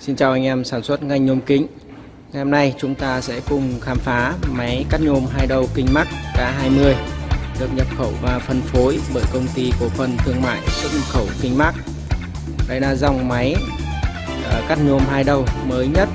Xin chào anh em sản xuất ngành nhôm kính Ngày hôm nay chúng ta sẽ cùng khám phá máy cắt nhôm hai đầu kính mắt K20 được nhập khẩu và phân phối bởi công ty cổ phần thương mại xuất nhập khẩu kính mắt. Đây là dòng máy ờ, cắt nhôm hai đầu mới nhất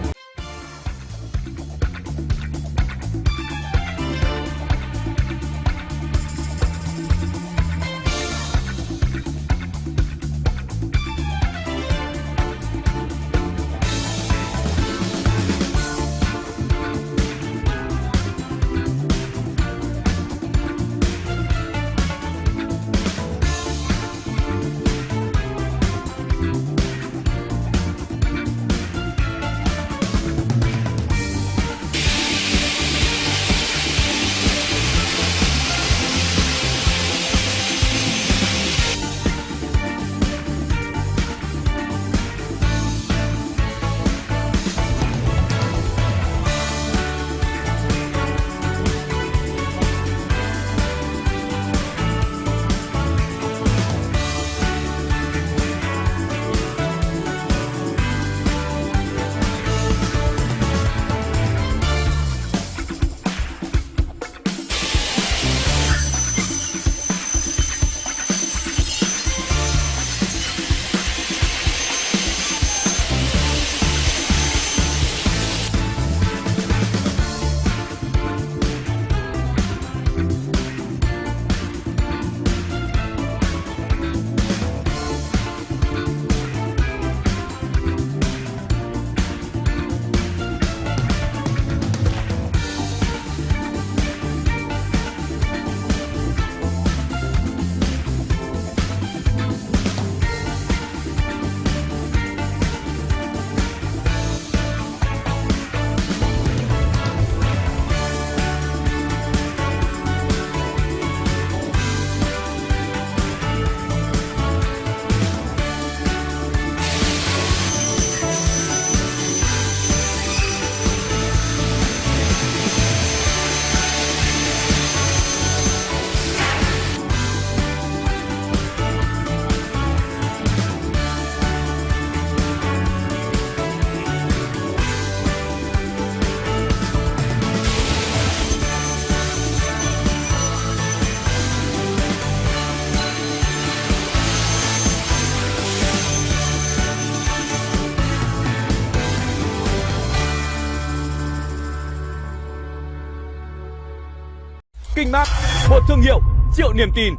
Kinh Mác, một thương hiệu triệu niềm tin.